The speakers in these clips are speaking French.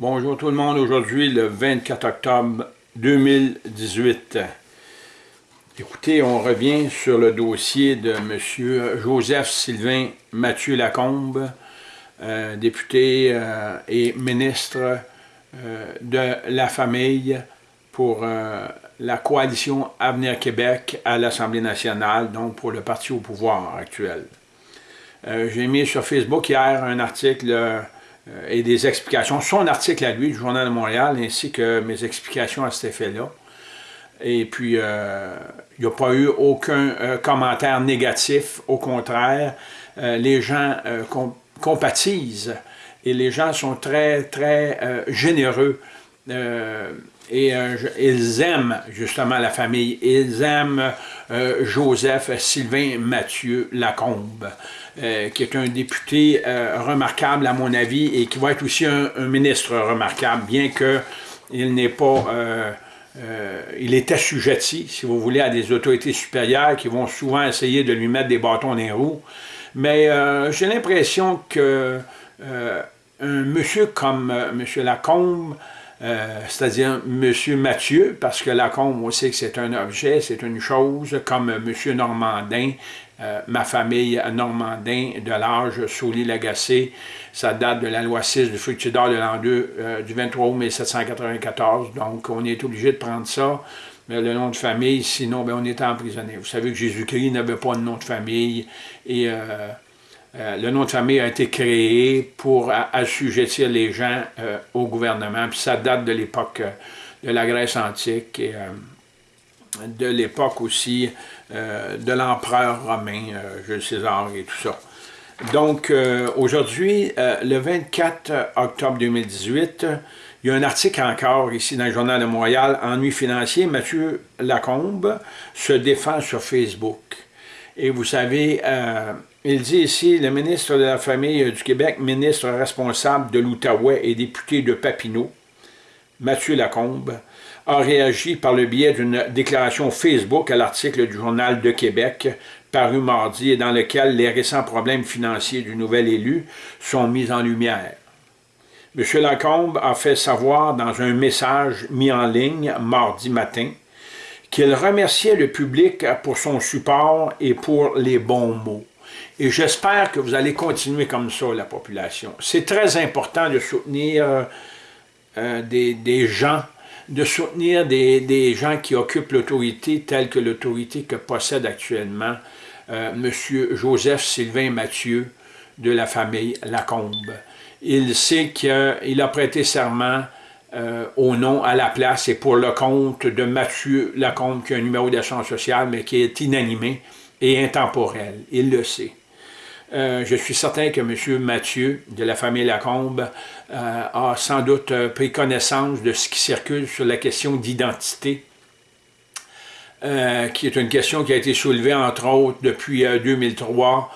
Bonjour tout le monde, aujourd'hui le 24 octobre 2018. Écoutez, on revient sur le dossier de M. Joseph Sylvain Mathieu Lacombe, euh, député euh, et ministre euh, de la famille pour la coalition Avenir Québec à l'Assemblée nationale, donc pour le parti au pouvoir actuel. J'ai mis sur Facebook hier un article et des explications. Son article à lui du Journal de Montréal, ainsi que mes explications à cet effet-là. Et puis, euh, il n'y a pas eu aucun euh, commentaire négatif. Au contraire, les gens compatisent et les gens sont très, très généreux. et ils aiment justement la famille. Ils aiment Joseph, Sylvain, Mathieu Lacombe. Euh, qui est un député euh, remarquable à mon avis et qui va être aussi un, ministre remarquable, bien qu'il n'est pas... Euh, il est assujetti, si vous voulez, à des autorités supérieures qui vont souvent essayer de lui mettre des bâtons dans les roues. Mais j'ai l'impression que un monsieur comme M. Lacombe, c'est-à-dire M. Mathieu, parce que Lacombe, on sait que c'est un objet, c'est une chose, comme M. Normandin, euh, ma famille Normandin de l'âge Sauly-Lagacé. Ça date de la loi 6 du fructidor de l'an 2 euh, du 23 août 1794. Donc, on est obligé de prendre ça. Mais le nom de famille, sinon, ben, on est emprisonné. Vous savez que Jésus-Christ n'avait pas de nom de famille. Et euh, le nom de famille a été créé pour assujettir les gens au gouvernement. Puis ça date de l'époque de la Grèce antique. Et, de l'époque aussi de l'empereur romain, euh, Jules César et tout ça. Donc, euh, aujourd'hui, le 24 octobre 2018, il y a un article encore ici dans le Journal de Montréal, Ennui financier, Mathieu Lacombe se défend sur Facebook. Et vous savez, il dit ici, le ministre de la Famille du Québec, ministre responsable de l'Outaouais et député de Papineau, Mathieu Lacombe, a réagi par le biais d'une déclaration Facebook à l'article du Journal de Québec paru mardi et dans lequel les récents problèmes financiers du nouvel élu sont mis en lumière. M. Lacombe a fait savoir dans un message mis en ligne mardi matin qu'il remerciait le public pour son support et pour les bons mots. Et j'espère que vous allez continuer comme ça, la population. C'est très important de soutenir euh, des, des gens de soutenir des, gens qui occupent l'autorité telle que l'autorité que possède actuellement euh, M. Joseph Sylvain Mathieu de la famille Lacombe. Il sait qu'il a prêté serment euh, au nom, à la place et pour le compte de Mathieu Lacombe, qui a un numéro d'assurance sociale, mais qui est inanimé et intemporel. Il le sait. Euh, je suis certain que M. Mathieu, de la famille Lacombe, euh, a sans doute euh, pris connaissance de ce qui circule sur la question d'identité, qui est une question qui a été soulevée, entre autres, depuis 2003,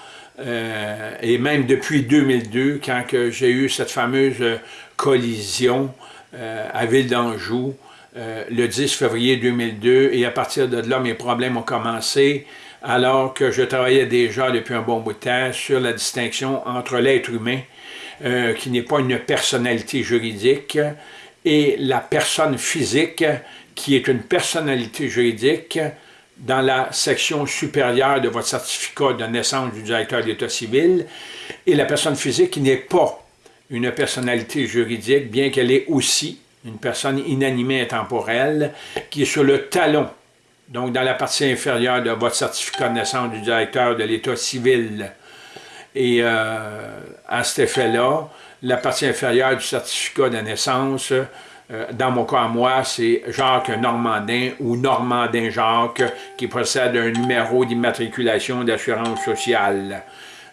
et même depuis 2002, quand j'ai eu cette fameuse collision à Ville d'Anjou, le 10 février 2002, et à partir de là, mes problèmes ont commencé, alors que je travaillais déjà depuis un bon bout de temps sur la distinction entre l'être humain, euh, qui n'est pas une personnalité juridique, et la personne physique, qui est une personnalité juridique, dans la section supérieure de votre certificat de naissance du directeur d'État civil, et la personne physique qui n'est pas une personnalité juridique, bien qu'elle est aussi une personne inanimée intemporelle, qui est sur le talon donc dans la partie inférieure de votre certificat de naissance du directeur de l'État civil. Et euh, à cet effet-là, la partie inférieure du certificat de naissance, euh, dans mon cas à moi, c'est Jacques Normandin ou Normandin Jacques qui possède un numéro d'immatriculation d'assurance sociale.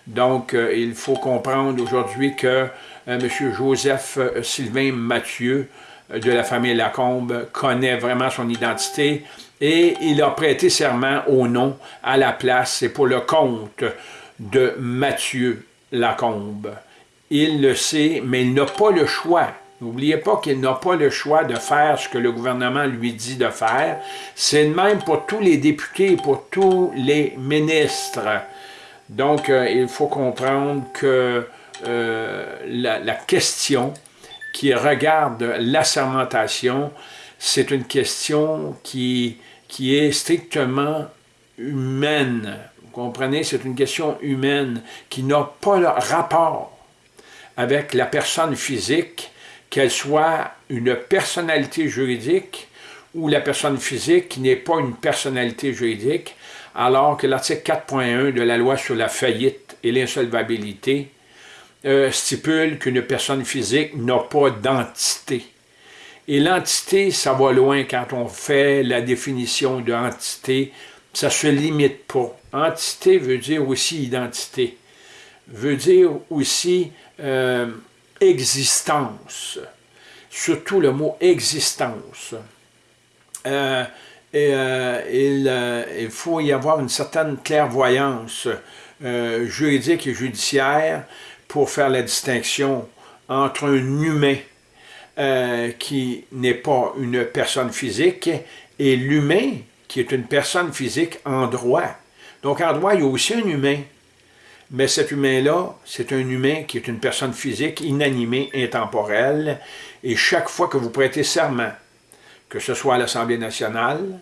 Donc, euh, il faut comprendre aujourd'hui que M. Joseph Sylvain Mathieu de la famille Lacombe connaît vraiment son identité et il a prêté serment au nom, à la place et pour le compte de Mathieu Lacombe. Il le sait, mais il n'a pas le choix. N'oubliez pas qu'il n'a pas le choix de faire ce que le gouvernement lui dit de faire. C'est le même pour tous les députés, pour tous les ministres. Donc, euh, il faut comprendre que euh, la, question qui regarde la sermentation, c'est une question qui, qui est strictement humaine. Vous comprenez? C'est une question humaine qui n'a pas le rapport avec la personne physique, qu'elle soit une personnalité juridique ou la personne physique qui n'est pas une personnalité juridique, alors que l'article 4.1 de la loi sur la faillite et l'insolvabilité euh, stipule qu'une personne physique n'a pas d'entité. Et l'entité, ça va loin quand on fait la définition d'entité, ça se limite pas. Entité veut dire aussi identité, veut dire aussi euh, existence, surtout le mot existence. Euh, et, il, faut y avoir une certaine clairvoyance juridique et judiciaire pour faire la distinction entre un humain euh, qui n'est pas une personne physique et l'humain qui est une personne physique en droit. Donc en droit, il y a aussi un humain. Mais cet humain-là, c'est un humain qui est une personne physique, inanimée, intemporelle. Et chaque fois que vous prêtez serment, que ce soit à l'Assemblée nationale,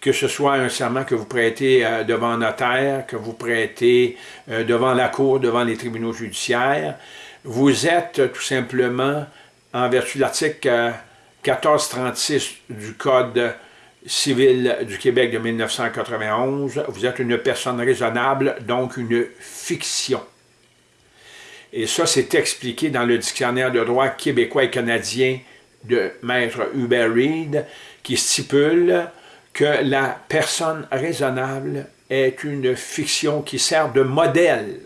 que ce soit un serment que vous prêtez euh, devant notaire, que vous prêtez euh, devant la cour, devant les tribunaux judiciaires, vous êtes tout simplement, en vertu de l'article 1436 euh, du Code civil du Québec de 1991, vous êtes une personne raisonnable, donc une fiction. Et ça, c'est expliqué dans le dictionnaire de droit québécois et canadien de Maître Hubert Reed, qui stipule que la personne raisonnable est une fiction qui sert de modèle.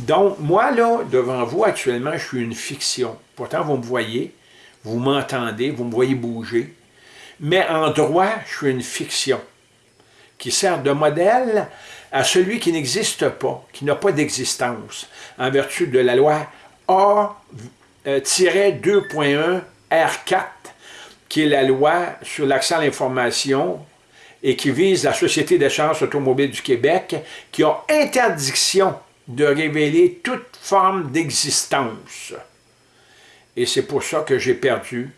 Donc, moi, là, devant vous, actuellement, je suis une fiction. Pourtant, vous me voyez, vous m'entendez, vous me voyez bouger. Mais en droit, je suis une fiction qui sert de modèle à celui qui n'existe pas, qui n'a pas d'existence, en vertu de la loi A-2.1 R4 qui est la loi sur l'accès à l'information et qui vise la Société d'échange automobile du Québec, qui a interdiction de révéler toute forme d'existence. Et c'est pour ça que j'ai perdu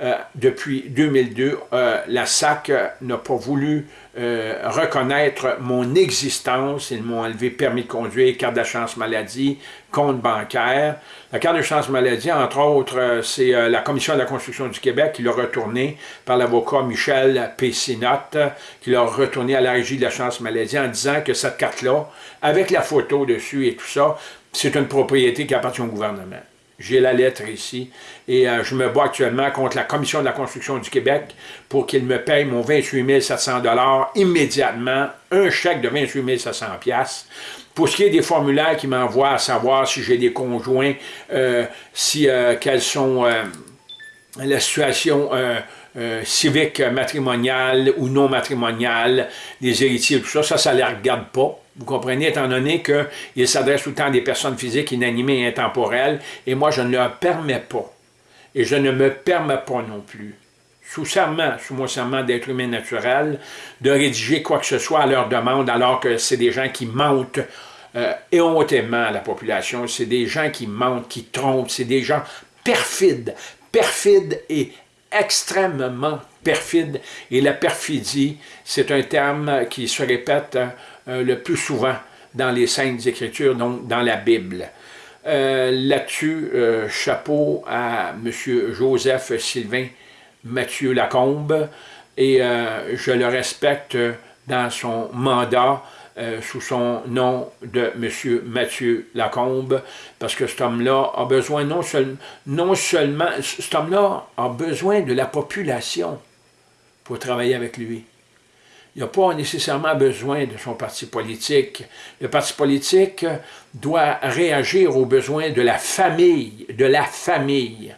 euh, depuis 2002, euh, la SAC n'a pas voulu euh, reconnaître mon existence. Ils m'ont enlevé permis de conduire, carte de chance maladie, compte bancaire. La carte de chance maladie, entre autres, c'est la Commission de la construction du Québec qui l'a retourné par l'avocat Michel Pessinotte, qui l'a retourné à la régie de la chance maladie en disant que cette carte-là, avec la photo dessus et tout ça, c'est une propriété qui appartient au gouvernement. J'ai la lettre ici. Et euh, je me bats actuellement contre la Commission de la construction du Québec pour qu'il me paye mon 28 700 immédiatement, un chèque de 28 700 Pour ce qui est des formulaires qui m'envoient à savoir si j'ai des conjoints, euh, si euh, quelles sont la situation civique matrimoniale ou non matrimoniale, des héritiers, tout ça, ça, ça ne les regarde pas. Vous comprenez, étant donné qu'il s'adresse tout le temps à des personnes physiques inanimées et intemporelles, et moi, je ne leur permets pas. Et je ne me permets pas non plus, sous serment, sous mon serment d'être humain naturel, de rédiger quoi que ce soit à leur demande, alors que c'est des gens qui mentent euh, éhontément à la population, c'est des gens qui mentent, qui trompent, c'est des gens perfides, perfides et extrêmement perfides. Et la perfidie, c'est un terme qui se répète euh, le plus souvent dans les Saintes Écritures, donc dans la Bible. Euh, là-dessus, euh, chapeau à M. Joseph Sylvain Mathieu Lacombe, et je le respecte dans son mandat sous son nom de M. Mathieu Lacombe, parce que cet homme-là a besoin non, non seulement, cet homme-là a besoin de la population pour travailler avec lui. Il n'a pas nécessairement besoin de son parti politique. Le parti politique doit réagir aux besoins de la famille, de la famille.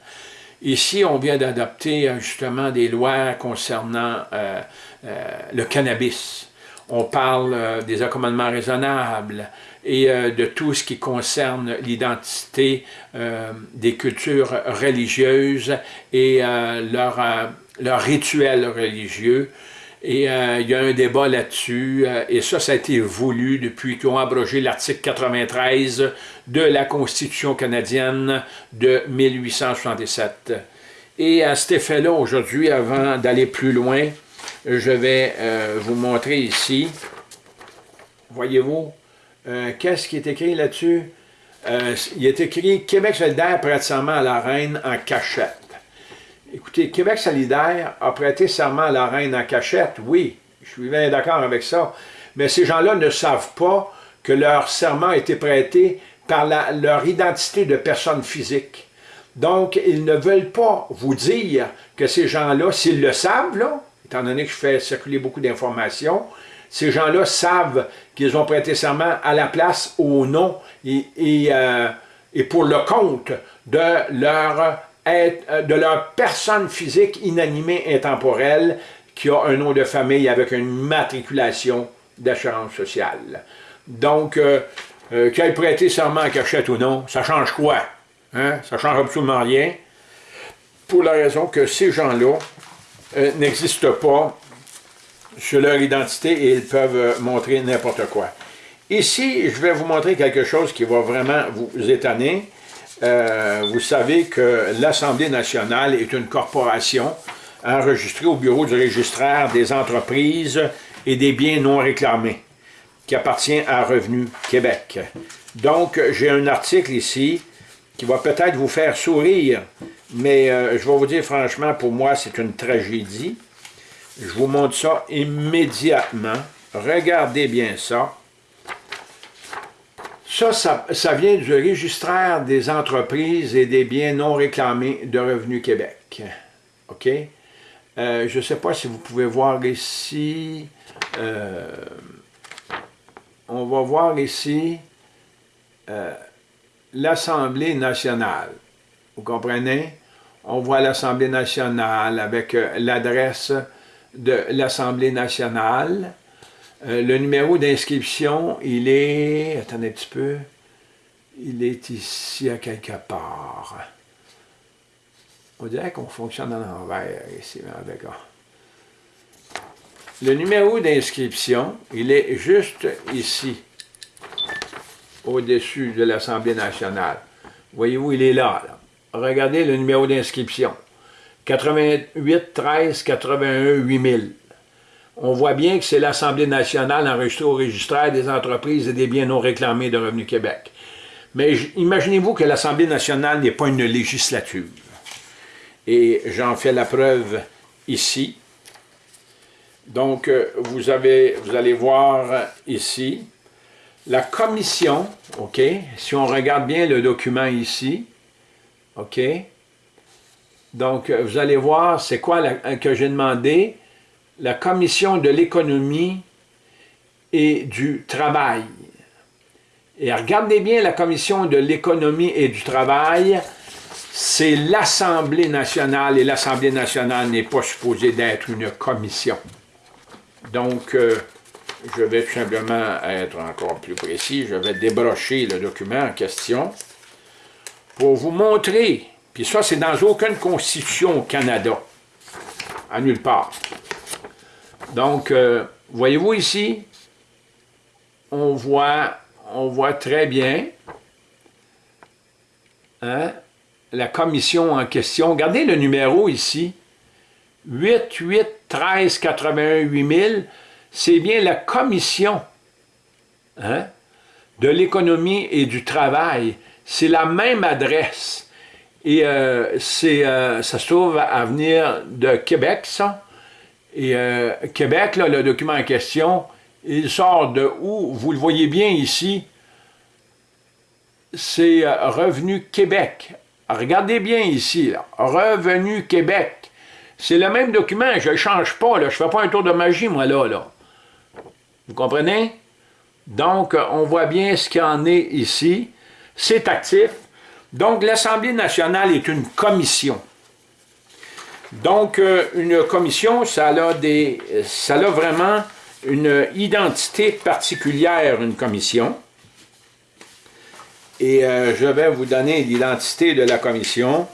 Ici, on vient d'adopter euh, justement des lois concernant euh, euh, le cannabis. On parle des accommodements raisonnables et de tout ce qui concerne l'identité des cultures religieuses et leurs leur rituels religieux Et euh, il y a un débat là-dessus, euh, et ça, ça a été voulu depuis qu'ils ont abrogé l'article 93 de la Constitution canadienne de 1877. Et à cet effet-là, aujourd'hui, avant d'aller plus loin, je vais euh, vous montrer ici, voyez-vous, qu'est-ce qui est écrit là-dessus? il est écrit « Québec solidaire prête serment à la reine en cachette ». Écoutez, Québec solidaire a prêté serment à la reine en cachette, oui, je suis bien d'accord avec ça, mais ces gens-là ne savent pas que leur serment a été prêté par leur identité de personne physique. Donc, ils ne veulent pas vous dire que ces gens-là, s'ils le savent, là, étant donné que je fais circuler beaucoup d'informations, ces gens-là savent qu'ils ont prêté serment à la place, au nom et, et, euh, et pour le compte de leur euh, de leur personne physique inanimée intemporelle qui a un nom de famille avec une matriculation d'assurance sociale. Donc, euh, euh, qu'elle prêté serment à cachette ou non, ça change quoi? Hein? Ça change absolument rien. Pour la raison que ces gens-là n'existent pas sur leur identité et ils peuvent montrer n'importe quoi. Ici, je vais vous montrer quelque chose qui va vraiment vous étonner. Euh, vous savez que l'Assemblée nationale est une corporation enregistrée au bureau du registraire des entreprises et des biens non réclamés, qui appartient à Revenu Québec. Donc, j'ai un article ici qui va peut-être vous faire sourire, mais euh, je vais vous dire franchement, pour moi, c'est une tragédie. Je vous montre ça immédiatement. Regardez bien ça. Ça, ça, vient du registraire des entreprises et des biens non réclamés de Revenu Québec. OK? Euh, je ne sais pas si vous pouvez voir ici. Euh, on va voir ici l'Assemblée nationale. Vous comprenez? On voit l'Assemblée nationale avec l'adresse de l'Assemblée nationale. Euh, le numéro d'inscription, il est... Attendez un petit peu. Il est ici à quelque part. On dirait qu'on fonctionne à l'envers ici. Le numéro d'inscription, il est juste ici, au-dessus de l'Assemblée nationale. Voyez-vous, il est là, là. Regardez le numéro d'inscription. 88 13 81 8000 on voit bien que c'est l'Assemblée nationale enregistrée au registraire des entreprises et des biens non réclamés de Revenu Québec. Mais imaginez-vous que l'Assemblée nationale n'est pas une législature. Et j'en fais la preuve ici. Donc, euh, vous, vous allez voir ici, la commission, OK, si on regarde bien le document ici, OK, donc vous allez voir, c'est quoi que j'ai demandé, la commission de l'économie et du travail. Et regardez bien la commission de l'économie et du travail, c'est l'Assemblée nationale, et l'Assemblée nationale n'est pas supposée d'être une commission. Donc, euh, je vais tout simplement être encore plus précis, je vais débrocher le document en question pour vous montrer, puis ça c'est dans aucune constitution au Canada, à nulle part. Donc, euh, voyez-vous ici, on voit, on voit très bien hein, la commission en question. Regardez le numéro ici, 8 8 13 81 8000, c'est bien la commission hein, de l'économie et du travail. C'est la même adresse. Et euh, euh, ça se trouve à venir de Québec, ça. Et euh, Québec, le document en question, il sort de où? Vous le voyez bien ici. C'est Revenu Québec. Regardez bien ici. Revenu Québec. C'est le même document, je ne change pas, je ne fais pas un tour de magie, moi, là. là. Vous comprenez? Donc, on voit bien ce qu'il en est ici. C'est actif. Donc, l'Assemblée nationale est une commission. Donc, euh, une commission, ça a, des, ça a vraiment une identité particulière, une commission. Et euh, je vais vous donner l'identité de la commission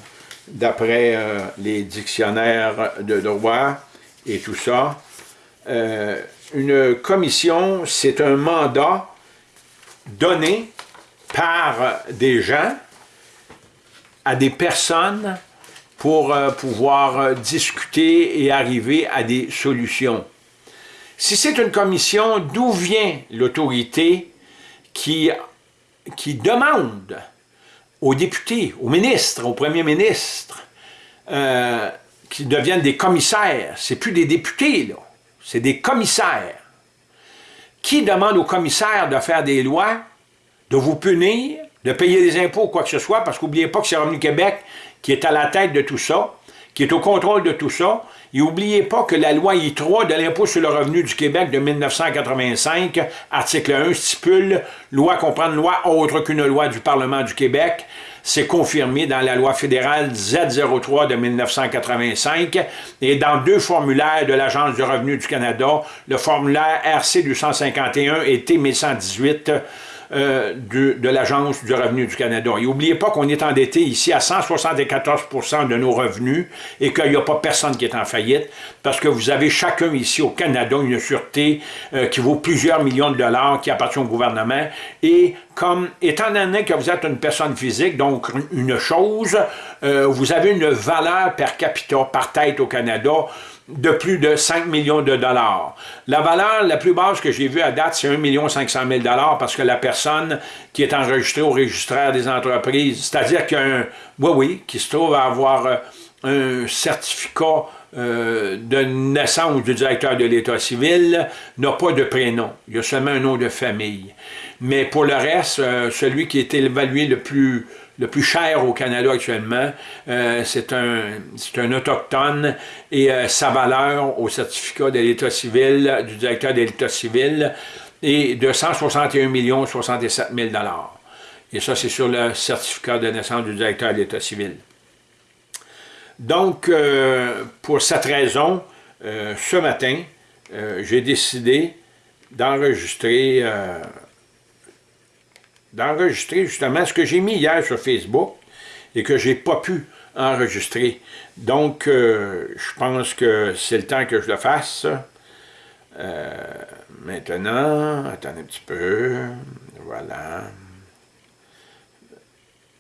d'après euh, les dictionnaires de droit et tout ça. Une commission, c'est un mandat donné par des gens à des personnes pour euh, pouvoir euh, discuter et arriver à des solutions. Si c'est une commission, d'où vient l'autorité qui, demande aux députés, aux ministres, au premier ministre, euh, qui deviennent des commissaires? C'est plus des députés, là. C'est des commissaires. Qui demande aux commissaires de faire des lois, de vous punir, de payer des impôts ou quoi que ce soit, parce qu'oubliez pas que c'est Revenu Québec qui est à la tête de tout ça, qui est au contrôle de tout ça, et n'oubliez pas que la loi I3 de l'impôt sur le revenu du Québec de 1985, article 1, stipule « Loi comprend loi autre qu'une loi du Parlement du Québec », c'est confirmé dans la loi fédérale Z03 de 1985 et dans deux formulaires de l'Agence du revenu du Canada, le formulaire RC 251 et T 1118 euh, de, l'Agence du revenu du Canada. Et n'oubliez pas qu'on est endetté ici à 174% de nos revenus et qu'il n'y a pas personne qui est en faillite parce que vous avez chacun ici au Canada une sûreté euh, qui vaut plusieurs millions de dollars qui appartient au gouvernement et comme, étant donné que vous êtes une personne physique, donc une chose, euh, vous avez une valeur per capita, par tête au Canada, de plus de 5 millions de dollars. La valeur la plus basse que j'ai vue à date, c'est 1 500 000 dollars parce que la personne qui est enregistrée au registraire des entreprises, c'est-à-dire qu'un, oui, oui, qui se trouve à avoir euh, un certificat euh, de naissance du directeur de l'État civil n'a pas de prénom. Il y a seulement un nom de famille. Mais pour le reste, euh, celui qui est évalué le plus, le plus cher au Canada actuellement, euh, c'est un, un autochtone et sa valeur au certificat de l'État civil, du directeur de l'État civil, est de 161 67 000 Et ça, c'est sur le certificat de naissance du directeur de l'État civil. Donc, euh, pour cette raison, euh, ce matin, euh, j'ai décidé d'enregistrer d'enregistrer justement ce que j'ai mis hier sur Facebook et que j'ai pas pu enregistrer. Donc, je pense que c'est le temps que je le fasse. maintenant, attendez un petit peu. Voilà.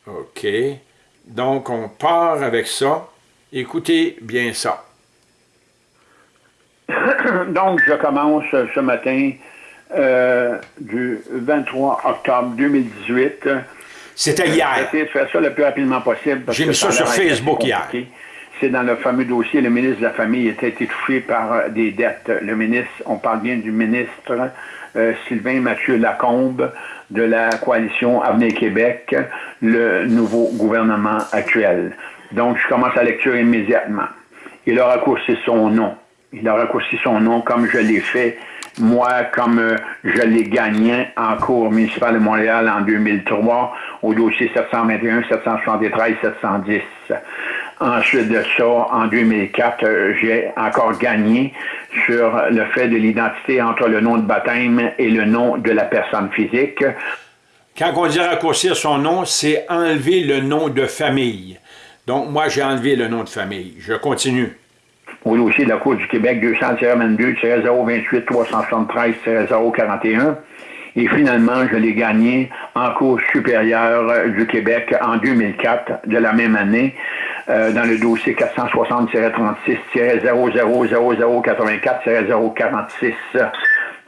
OK. Donc, on part avec ça. Écoutez bien ça. Donc, je commence ce matin euh, du 23 octobre 2018. C'était hier. J'ai essayé de faire ça le plus rapidement possible. J'ai mis ça sur Facebook hier. C'est dans le fameux dossier, le ministre de la Famille était étouffé par des dettes. Le ministre, on parle bien du ministre euh, Sylvain Mathieu Lacombe de la coalition Avenir Québec, le nouveau gouvernement actuel. Donc, je commence la lecture immédiatement. Il a raccourci son nom. Il a raccourci son nom comme je l'ai fait, moi, comme euh, je l'ai gagné en cours municipal de Montréal en 2003 au dossier 721, 773, 710. Ensuite de ça, en 2004, euh, j'ai encore gagné sur le fait de l'identité entre le nom de baptême et le nom de la personne physique. Quand on dit raccourcir son nom, c'est enlever le nom de famille. Donc, moi, j'ai enlevé le nom de famille. Je continue. Au dossier de la Cour du Québec 200-22-028-373-041. Et finalement, je l'ai gagné en Cour supérieure du Québec en 2004 de la même année euh, dans le dossier 460-36-000084-046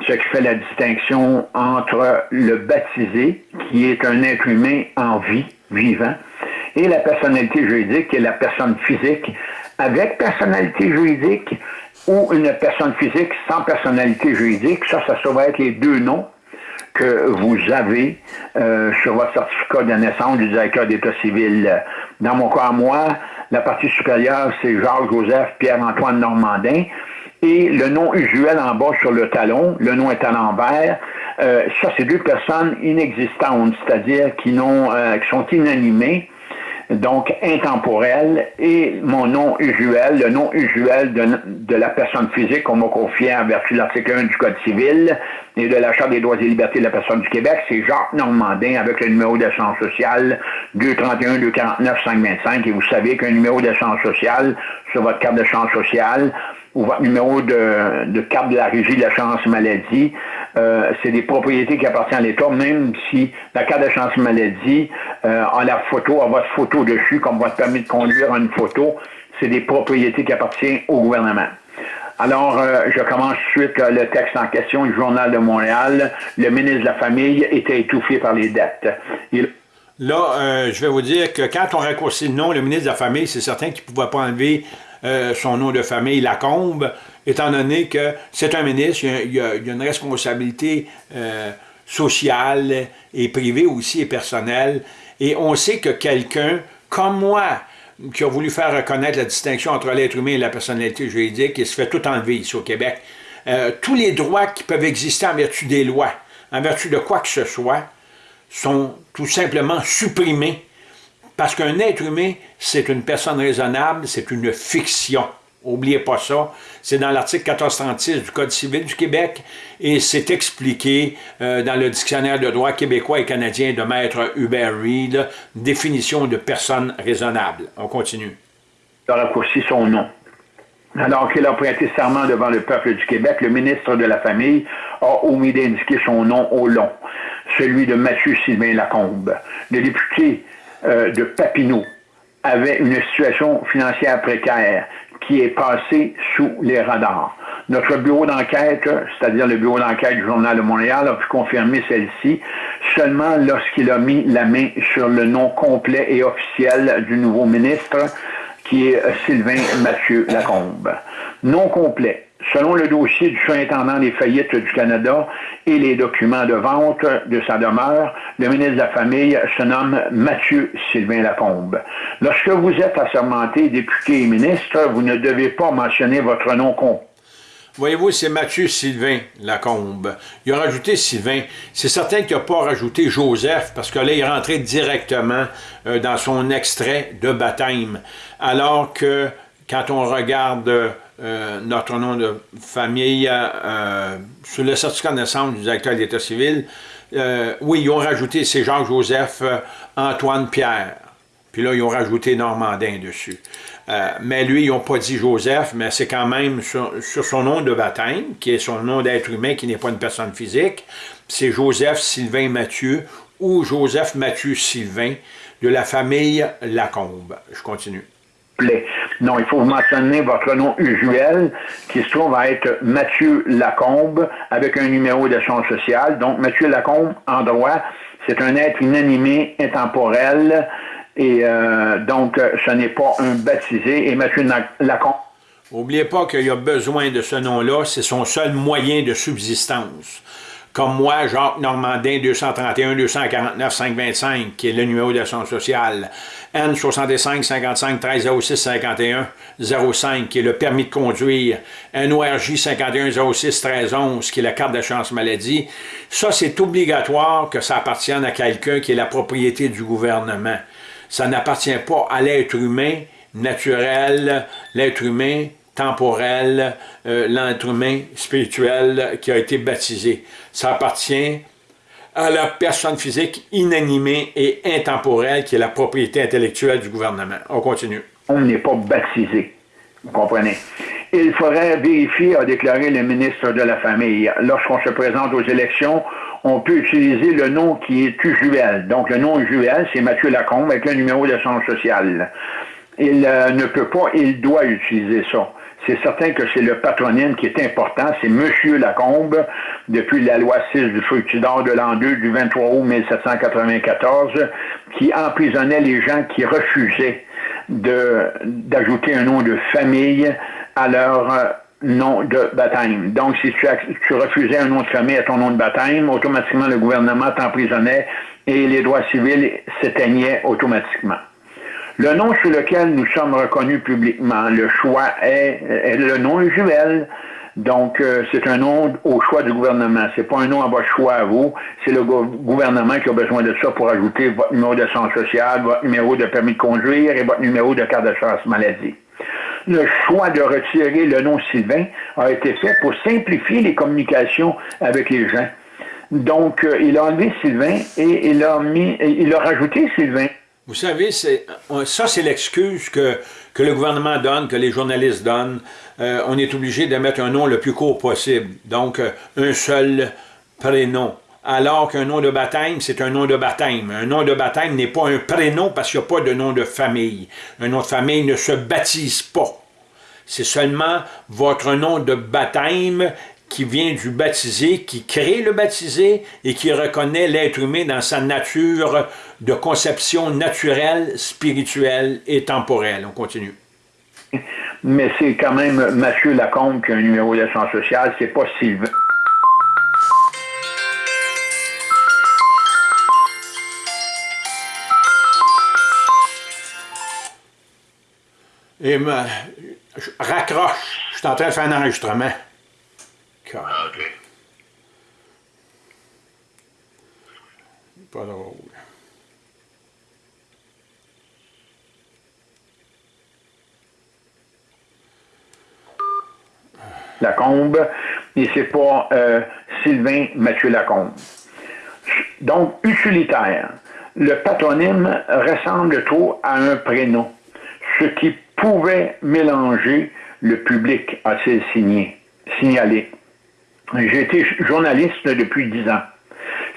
ce qui fait la distinction entre le baptisé, qui est un être humain en vie, vivant, et la personnalité juridique, qui est la personne physique, avec personnalité juridique ou une personne physique sans personnalité juridique. Ça, ça, va être les deux noms que vous avez euh, sur votre certificat de naissance du directeur d'État civil. Dans mon cas, moi, la partie supérieure, c'est Jacques-Joseph Pierre-Antoine Normandin. Et le nom usuel en bas sur le talon, le nom est à l'envers. Euh, ça, c'est deux personnes inexistantes, c'est-à-dire qui, euh, qui sont inanimées donc intemporel, et mon nom usuel, le nom usuel de, la personne physique qu'on m'a confié en vertu de l'article 1 du Code civil et de la Charte des droits et libertés de la personne du Québec, c'est Jacques Normandin avec le numéro d'assurance sociale 231-249-525, et vous savez qu'un numéro d'assurance sociale sur votre carte d'assurance sociale, ou votre numéro de, carte de la régie de l'assurance maladie, euh, c'est des propriétés qui appartiennent à l'État, même si la carte d'assurance maladie euh, a la photo, a votre photo dessus, comme votre permis de conduire a une photo, c'est des propriétés qui appartiennent au gouvernement. Alors, euh, je commence suite le texte en question du Journal de Montréal. Le ministre de la Famille était étouffé par les dettes. Là, je vais vous dire que quand on raccourcit le nom, le ministre de la Famille, c'est certain qu'il ne pouvait pas enlever son nom de famille, Lacombe, étant donné que c'est un ministre, il y a, une responsabilité euh, sociale et privée aussi et personnelle. Et on sait que quelqu'un, comme moi, qui a voulu faire reconnaître la distinction entre l'être humain et la personnalité juridique, il se fait tout enlever ici au Québec. Euh, tous les droits qui peuvent exister en vertu des lois, en vertu de quoi que ce soit, sont tout simplement supprimés parce qu'un être humain, c'est une personne raisonnable, c'est une fiction. Oubliez pas ça. C'est dans l'article 1436 du Code civil du Québec et c'est expliqué euh, dans le dictionnaire de droit québécois et canadien de maître Hubert Reed, définition de personne raisonnable. On continue. Il a raccourci son nom. Alors qu'il a prêté serment devant le peuple du Québec, le ministre de la Famille a omis d'indiquer son nom au long, celui de Mathieu Sylvain Lacombe. Le député euh, de Papineau avait une situation financière précaire qui est passée sous les radars. Notre bureau d'enquête, c'est-à-dire le bureau d'enquête du Journal de Montréal, a pu confirmer celle-ci seulement lorsqu'il a mis la main sur le nom complet et officiel du nouveau ministre, qui est Sylvain Mathieu Lacombe. Nom complet, Selon le dossier du surintendant des faillites du Canada et les documents de vente de sa demeure, le ministre de la Famille se nomme Mathieu Sylvain Lacombe. Lorsque vous êtes assermenté député et ministre, vous ne devez pas mentionner votre nom complet. Voyez-vous, c'est Mathieu Sylvain Lacombe. Il a rajouté Sylvain. C'est certain qu'il n'a pas rajouté Joseph, parce que là, il est rentré directement euh, dans son extrait de baptême. Alors que, quand on regarde euh, notre nom de famille euh, sur le certificat de naissance du directeur de l'État civil, euh, oui, ils ont rajouté, c'est Jacques-Joseph Antoine Pierre. Puis là, ils ont rajouté Normandin dessus. mais lui, ils n'ont pas dit Joseph, mais c'est quand même sur, son nom de baptême, qui est son nom d'être humain, qui n'est pas une personne physique. C'est Joseph Sylvain Mathieu ou Joseph Mathieu Sylvain de la famille Lacombe. Je continue. Non, il faut mentionner votre nom usuel qui se trouve à être Mathieu Lacombe avec un numéro d'assurance sociale. Donc, Mathieu Lacombe, en droit, c'est un être inanimé, intemporel, et euh, donc ce n'est pas un baptisé. Et Mathieu Lacombe... N'oubliez pas qu'il y a besoin de ce nom-là, c'est son seul moyen de subsistance comme moi, Jacques Normandin, 231 249 525, qui est le numéro d'assurance sociale, N 65 55 13 06 51 05, qui est le permis de conduire, NORJ 51 06 13 11, qui est la carte d'assurance maladie, ça c'est obligatoire que ça appartienne à quelqu'un qui est la propriété du gouvernement. Ça n'appartient pas à l'être humain naturel, l'être humain temporel, euh, l'être humain spirituel qui a été baptisé. Ça appartient à la personne physique inanimée et intemporelle qui est la propriété intellectuelle du gouvernement. On continue. On n'est pas baptisé, vous comprenez? Il faudrait vérifier, a déclaré le ministre de la Famille. Lorsqu'on se présente aux élections, on peut utiliser le nom qui est usuel. Donc, le nom usuel, c'est Mathieu Lacombe avec le numéro de son social. Il euh, ne peut pas, il doit utiliser ça c'est certain que c'est le patronyme qui est important. C'est Monsieur Lacombe, depuis la loi 6 du fructidor de l'an 2 du 23 août 1794, qui emprisonnait les gens qui refusaient d'ajouter un nom de famille à leur euh, nom de baptême. Donc, si tu, refusais un nom de famille à ton nom de baptême, automatiquement le gouvernement t'emprisonnait et les droits civils s'éteignaient automatiquement. Le nom sur lequel nous sommes reconnus publiquement, le choix est, le nom usuel. Donc, euh, c'est un nom au choix du gouvernement. C'est pas un nom à votre choix à vous. C'est le gouvernement qui a besoin de ça pour ajouter votre numéro de santé sociale, votre numéro de permis de conduire et votre numéro de carte d'assurance maladie. Le choix de retirer le nom Sylvain a été fait pour simplifier les communications avec les gens. Donc, euh, il a enlevé Sylvain et il a mis, il a rajouté Sylvain Vous savez, ça, c'est l'excuse que, que le gouvernement donne, que les journalistes donnent. Euh, on est obligé de mettre un nom le plus court possible. Donc, euh, un seul prénom. Alors qu'un nom de baptême, c'est un nom de baptême. Un nom de baptême n'est pas un prénom parce qu'il n'y a pas de nom de famille. Un nom de famille ne se baptise pas. C'est seulement votre nom de baptême qui vient du baptisé, qui crée le baptisé et qui reconnaît l'être humain dans sa nature de conception naturelle, spirituelle et temporelle. On continue. Mais c'est quand même Mathieu Lacombe qui a un numéro d'assurance sociale, c'est pas Sylvain. Et me, raccroche, je suis en train de faire un enregistrement. Ah, ok. Pas drôle. Lacombe, et c'est pas euh, Sylvain Mathieu Lacombe. Donc, utilitaire. Le patronyme ressemble trop à un prénom, ce qui pouvait mélanger le public, a-t-il signalé. J'ai été journaliste depuis dix ans.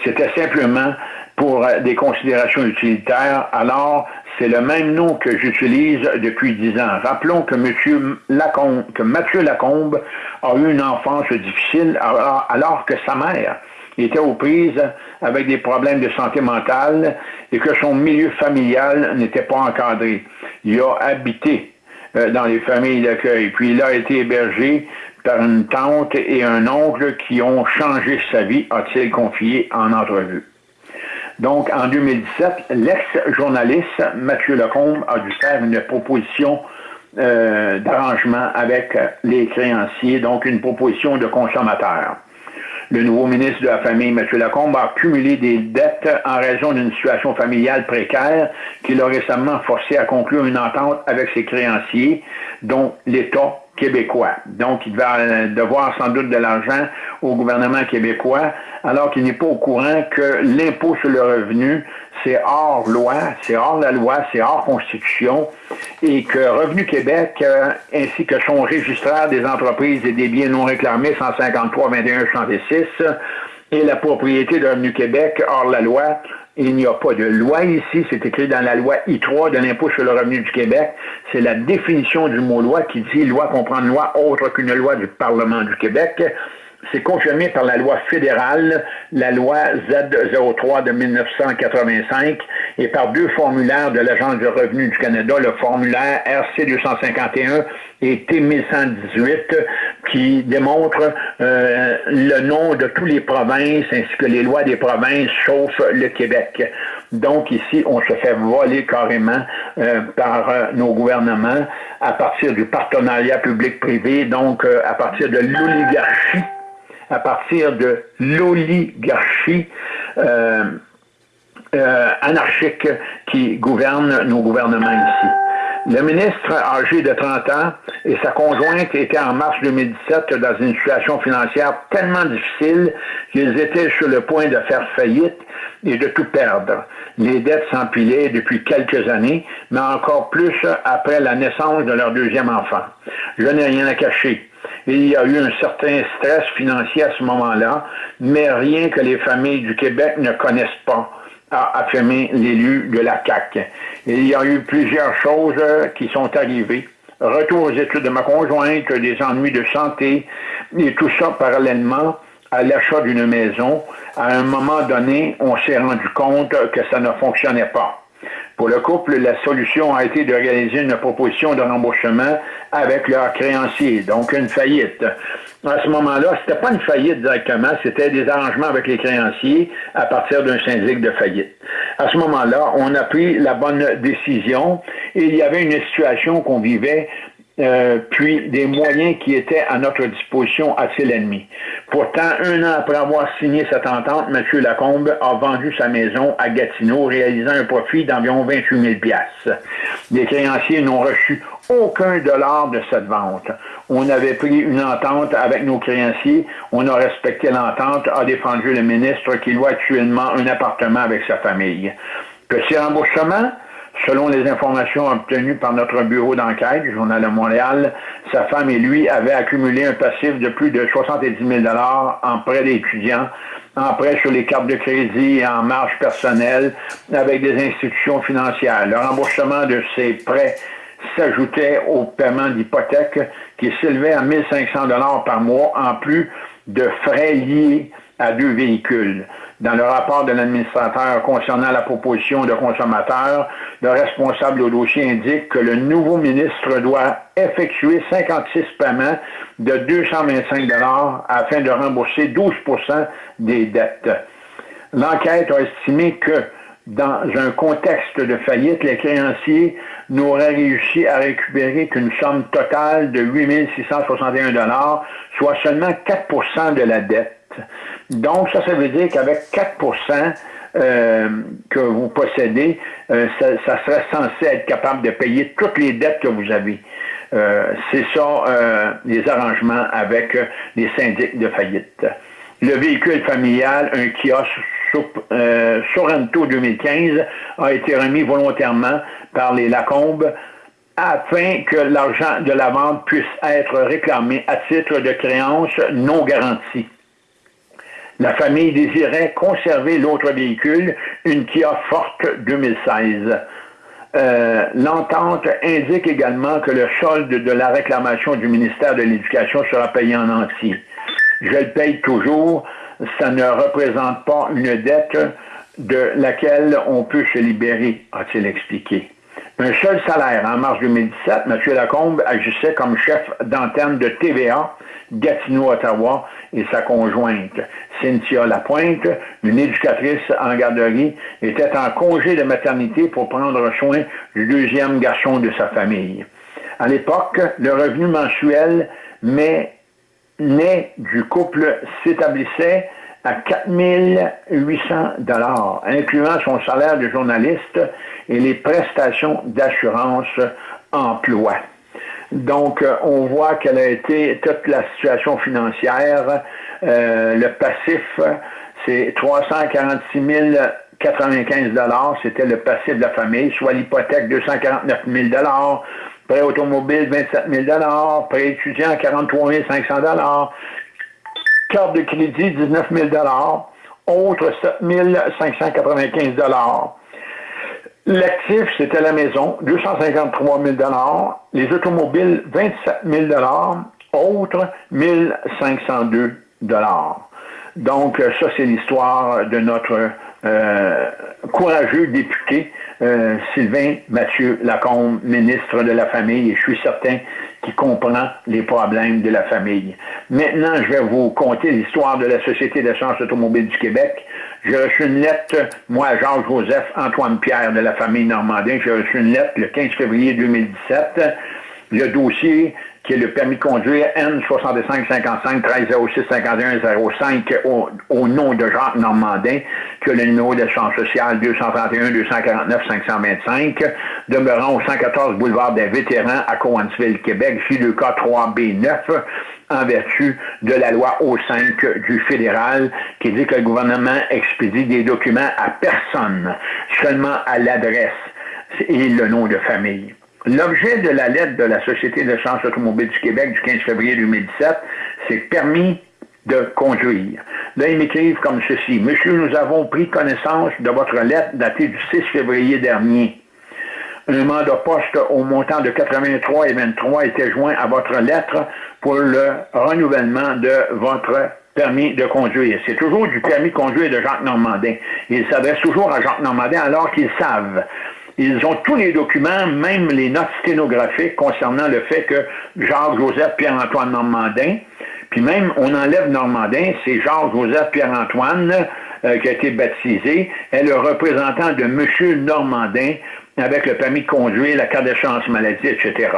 C'était simplement pour des considérations utilitaires. Alors, c'est le même nom que j'utilise depuis dix ans. Rappelons que, Monsieur Lacombe, que Mathieu Lacombe a eu une enfance difficile alors, que sa mère était aux prises avec des problèmes de santé mentale et que son milieu familial n'était pas encadré. Il a habité euh, dans les familles d'accueil, puis il a été hébergé par une tante et un oncle qui ont changé sa vie, a-t-il confié en entrevue. Donc, en 2017, l'ex-journaliste Mathieu Lecombe a dû faire une proposition euh, d'arrangement avec les créanciers, donc une proposition de consommateur. Le nouveau ministre de la Famille, M. Lacombe, a cumulé des dettes en raison d'une situation familiale précaire qui l'a récemment forcé à conclure une entente avec ses créanciers, dont l'État québécois. Donc, il va devoir sans doute de l'argent au gouvernement québécois, alors qu'il n'est pas au courant que l'impôt sur le revenu, c'est hors loi, c'est hors la loi, c'est hors constitution, et que Revenu Québec, euh, ainsi que son registraire des entreprises et des biens non réclamés 153 21 66 et la propriété de Revenu Québec hors la loi il n'y a pas de loi ici, c'est écrit dans la loi I3 de l'impôt sur le revenu du Québec. C'est la définition du mot loi qui dit loi comprend une loi autre qu'une loi du Parlement du Québec. C'est confirmé par la loi fédérale, la loi Z03 de 1985, et par deux formulaires de l'Agence du revenu du Canada, le formulaire RC 251 et T1118, qui démontre euh, le nom de tous les provinces ainsi que les lois des provinces, sauf le Québec. Donc ici, on se fait voler carrément euh, par euh, nos gouvernements à partir du partenariat public-privé, donc à partir de l'oligarchie, à partir de l'oligarchie. anarchique qui gouverne nos gouvernements ici. Le ministre âgé de 30 ans et sa conjointe étaient en mars 2017 dans une situation financière tellement difficile qu'ils étaient sur le point de faire faillite et de tout perdre. Les dettes s'empilaient depuis quelques années, mais encore plus après la naissance de leur deuxième enfant. Je n'ai rien à cacher. Il y a eu un certain stress financier à ce moment-là, mais rien que les familles du Québec ne connaissent pas a affirmé l'élu de la CAC. Il y a eu plusieurs choses qui sont arrivées. Retour aux études de ma conjointe, des ennuis de santé, et tout ça parallèlement à l'achat d'une maison. À un moment donné, on s'est rendu compte que ça ne fonctionnait pas. Pour le couple, la solution a été de réaliser une proposition de remboursement avec leur créancier, donc une faillite. À ce moment-là, c'était pas une faillite directement, c'était des arrangements avec les créanciers à partir d'un syndic de faillite. À ce moment-là, on a pris la bonne décision et il y avait une situation qu'on vivait euh, puis des moyens qui étaient à notre disposition assez l'ennemi. Pourtant, un an après avoir signé cette entente, M. Lacombe a vendu sa maison à Gatineau, réalisant un profit d'environ 28 000 Les créanciers n'ont reçu aucun dollar de cette vente. On avait pris une entente avec nos créanciers, on a respecté l'entente, a défendu le ministre qui loue actuellement un appartement avec sa famille. Petit remboursement, Selon les informations obtenues par notre bureau d'enquête, Journal de Montréal, sa femme et lui avaient accumulé un passif de plus de 70 000 en prêts d'étudiants, en prêts sur les cartes de crédit et en marge personnelle avec des institutions financières. Le remboursement de ces prêts s'ajoutait au paiement d'hypothèques qui s'élevait à 1500 dollars par mois en plus de frais liés à deux véhicules. Dans le rapport de l'administrateur concernant la proposition de consommateur, le responsable au dossier indique que le nouveau ministre doit effectuer 56 paiements de 225 dollars afin de rembourser 12% des dettes. L'enquête a estimé que dans un contexte de faillite, les créanciers n'auraient réussi à récupérer qu'une somme totale de 8 661 soit seulement 4% de la dette. Donc, ça, ça veut dire qu'avec 4% euh, que vous possédez, euh, ça, serait censé être capable de payer toutes les dettes que vous avez. Euh, c'est ça les arrangements avec les syndics de faillite. Le véhicule familial, un kiosque Sorrento 2015, a été remis volontairement par les Lacombes afin que l'argent de la vente puisse être réclamé à titre de créance non garantie. La famille désirait conserver l'autre véhicule, une Kia Forte 2016. Euh, l'entente indique également que le solde de la réclamation du ministère de l'Éducation sera payé en entier. Je le paye toujours, ça ne représente pas une dette de laquelle on peut se libérer, a-t-il expliqué. Un seul salaire. En mars 2017, M. Lacombe agissait comme chef d'antenne de TVA Gatineau-Ottawa et sa conjointe, Cynthia Lapointe, une éducatrice en garderie, était en congé de maternité pour prendre soin du deuxième garçon de sa famille. À l'époque, le revenu mensuel mais né du couple s'établissait à 4 800 dollars, incluant son salaire de journaliste et les prestations d'assurance emploi. Donc, euh, on voit quelle a été toute la situation financière. Euh, le passif, c'est 346 095 c'était le passif de la famille, soit l'hypothèque 249 000 prêt automobile 27 000 prêt étudiant 43 500 carte de crédit 19 000 autre 7 595 L'actif, c'était la maison, 253 000 Les automobiles, 27 000 Autres, 1502 Donc, ça, c'est l'histoire de notre euh, courageux député euh, Sylvain Mathieu Lacombe, ministre de la Famille, et je suis certain qu'il comprend les problèmes de la famille. Maintenant, je vais vous conter l'histoire de la Société d'assurance automobile du Québec. J'ai reçu une lettre, moi, Georges-Joseph Antoine Pierre de la famille Normandin, j'ai reçu une lettre le 15 février 2017. Le dossier qui est le permis de conduire N6555 1306 5105 au, au nom de Jacques Normandin, que le numéro d'assurance sociale 231 249 525, demeurant au 114 boulevard des Vétérans à Cowansville, Québec, J2K 3B9, en vertu de la loi O5 du fédéral qui dit que le gouvernement expédie des documents à personne, seulement à l'adresse et le nom de famille. L'objet de la lettre de la Société de sciences automobile du Québec du 15 février 2017, c'est permis de conduire. Là, ils m'écrivent comme ceci. Monsieur, nous avons pris connaissance de votre lettre datée du 6 février dernier. Un mandat poste au montant de 83 et 23 était joint à votre lettre pour le renouvellement de votre permis de conduire. C'est toujours du permis de conduire de Jacques Normandin. Il s'adresse toujours à Jacques Normandin alors qu'ils savent ils ont tous les documents, même les notes sténographiques concernant le fait que Jacques-Joseph Pierre-Antoine Normandin, puis même on enlève Normandin, c'est Jacques-Joseph Pierre-Antoine euh, qui a été baptisé, est le représentant de M. Normandin avec le permis de conduire, la carte de chance maladie, etc.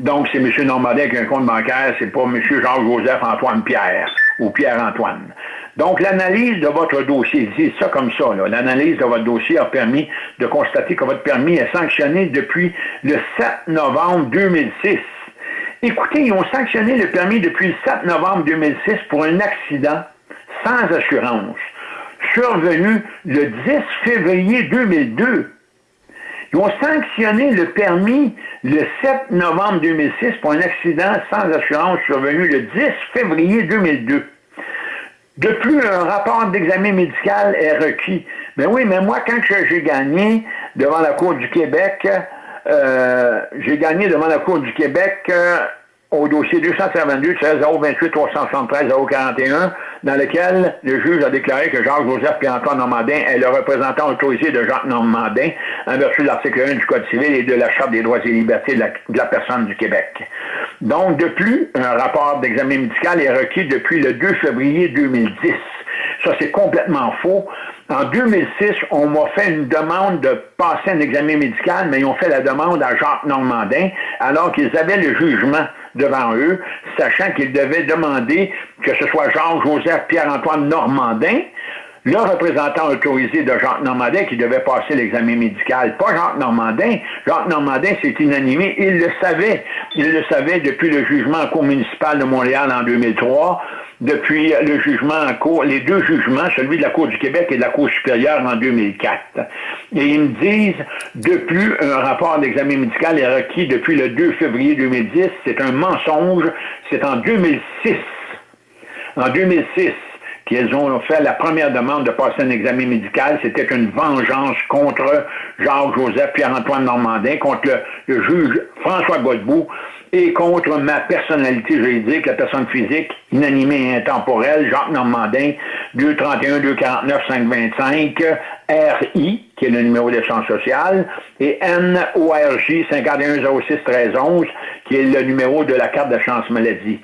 Donc, c'est M. Normandin avec un compte bancaire, c'est pas M. Jacques-Joseph Antoine Pierre ou Pierre-Antoine. Donc, l'analyse de votre dossier, dit ça comme ça, l'analyse de votre dossier a permis de constater que votre permis est sanctionné depuis le 7 novembre 2006. Écoutez, ils ont sanctionné le permis depuis le 7 novembre 2006 pour un accident sans assurance, survenu le 10 février 2002. Ils ont sanctionné le permis le 7 novembre 2006 pour un accident sans assurance survenu le 10 février 2002. De plus, un rapport d'examen médical est requis. Mais ben oui, mais moi, quand j'ai gagné devant la Cour du Québec, euh, j'ai gagné devant la Cour du Québec euh, au dossier 252 16 028 373 041 dans lequel le juge a déclaré que Jacques-Joseph Pierre-Antoine Normandin est le représentant autorisé de Jacques Normandin en vertu de l'article 1 du Code civil et de la Charte des droits et libertés de la, de la personne du Québec. Donc, de plus, un rapport d'examen médical est requis depuis le 2 février 2010. Ça, c'est complètement faux. En 2006, on m'a fait une demande de passer un examen médical, mais ils ont fait la demande à Jacques Normandin, alors qu'ils avaient le jugement devant eux, sachant qu'ils devaient demander que ce soit Jean-Joseph Pierre-Antoine Normandin, le représentant autorisé de Jacques Normandin qui devait passer l'examen médical, pas Jacques Normandin. Jacques Normandin s'est inanimé, il le savait. Il le savait depuis le jugement en cour municipale de Montréal en 2003 depuis le jugement en cours, les deux jugements, celui de la Cour du Québec et de la Cour supérieure en 2004. Et ils me disent, de plus, un rapport d'examen médical est requis depuis le 2 février 2010. C'est un mensonge. C'est en 2006. En 2006 qu'ils ont fait la première demande de passer un examen médical. C'était une vengeance contre Jacques-Joseph Pierre-Antoine Normandin, contre le, juge François Godbout, et contre ma personnalité juridique, la personne physique, inanimée et intemporelle, Jacques Normandin, 231 249 525, RI, qui est le numéro d'échange social, et NORJ 5106 1311, qui est le numéro de la carte de chance maladie.